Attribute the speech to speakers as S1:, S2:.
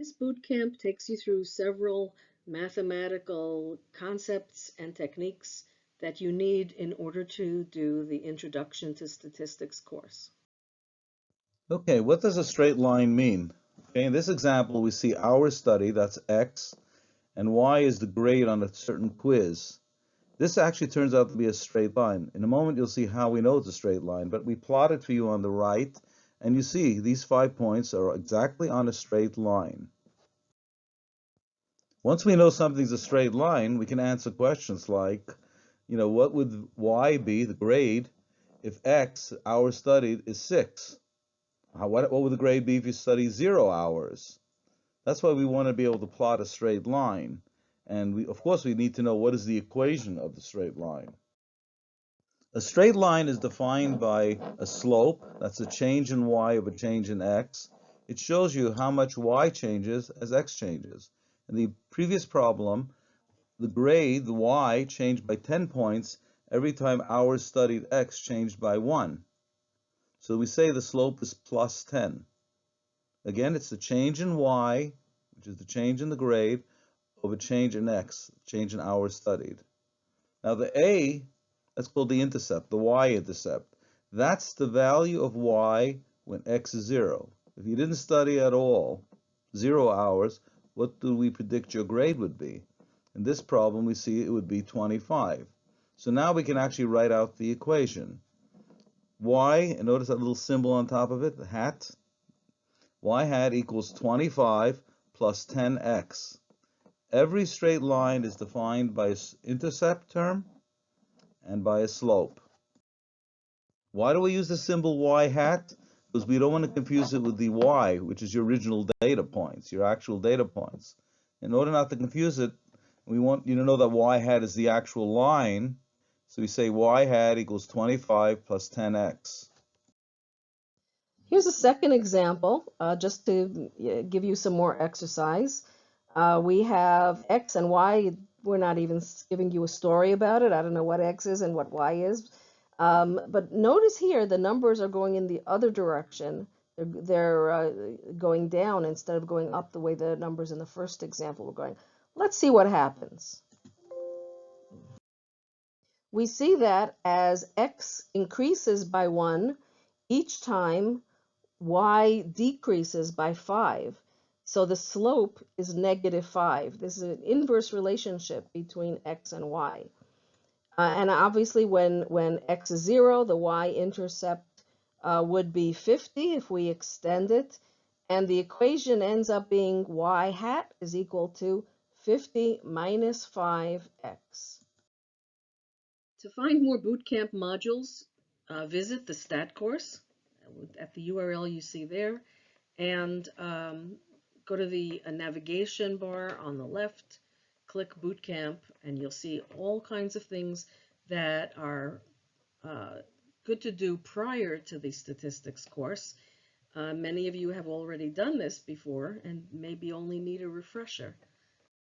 S1: This boot camp takes you through several mathematical concepts and techniques that you need in order to do the Introduction to Statistics course.
S2: Okay, what does a straight line mean? Okay, in this example, we see our study, that's X, and Y is the grade on a certain quiz. This actually turns out to be a straight line. In a moment, you'll see how we know it's a straight line, but we plot it for you on the right, and you see these five points are exactly on a straight line. Once we know something's a straight line, we can answer questions like, you know, what would y be, the grade, if x, hours studied, is 6? How, what, what would the grade be if you study 0 hours? That's why we want to be able to plot a straight line. And we, of course, we need to know what is the equation of the straight line. A straight line is defined by a slope, that's a change in y of a change in x. It shows you how much y changes as x changes. In the previous problem, the grade, the y, changed by 10 points every time hours studied x changed by 1. So we say the slope is plus 10. Again, it's the change in y, which is the change in the grade, over change in x, change in hours studied. Now the a, that's called the intercept, the y-intercept. That's the value of y when x is 0. If you didn't study at all, 0 hours, what do we predict your grade would be? In this problem, we see it would be 25. So now we can actually write out the equation. y, and notice that little symbol on top of it, the hat. y hat equals 25 plus 10x. Every straight line is defined by an intercept term and by a slope. Why do we use the symbol y hat? because we don't want to confuse it with the y, which is your original data points, your actual data points. In order not to confuse it, we want you to know that y hat is the actual line. So we say y hat equals 25 plus 10x.
S1: Here's a second example, uh, just to give you some more exercise. Uh, we have x and y. We're not even giving you a story about it. I don't know what x is and what y is. Um, but notice here the numbers are going in the other direction. They're, they're uh, going down instead of going up the way the numbers in the first example were going. Let's see what happens. We see that as x increases by 1, each time y decreases by 5. So the slope is negative 5. This is an inverse relationship between x and y. Uh, and obviously when, when x is 0, the y-intercept uh, would be 50 if we extend it. And the equation ends up being y hat is equal to 50 minus 5x. To find more bootcamp modules, uh, visit the STAT course at the URL you see there and um, go to the uh, navigation bar on the left click Bootcamp and you'll see all kinds of things that are uh, good to do prior to the statistics course. Uh, many of you have already done this before and maybe only need a refresher.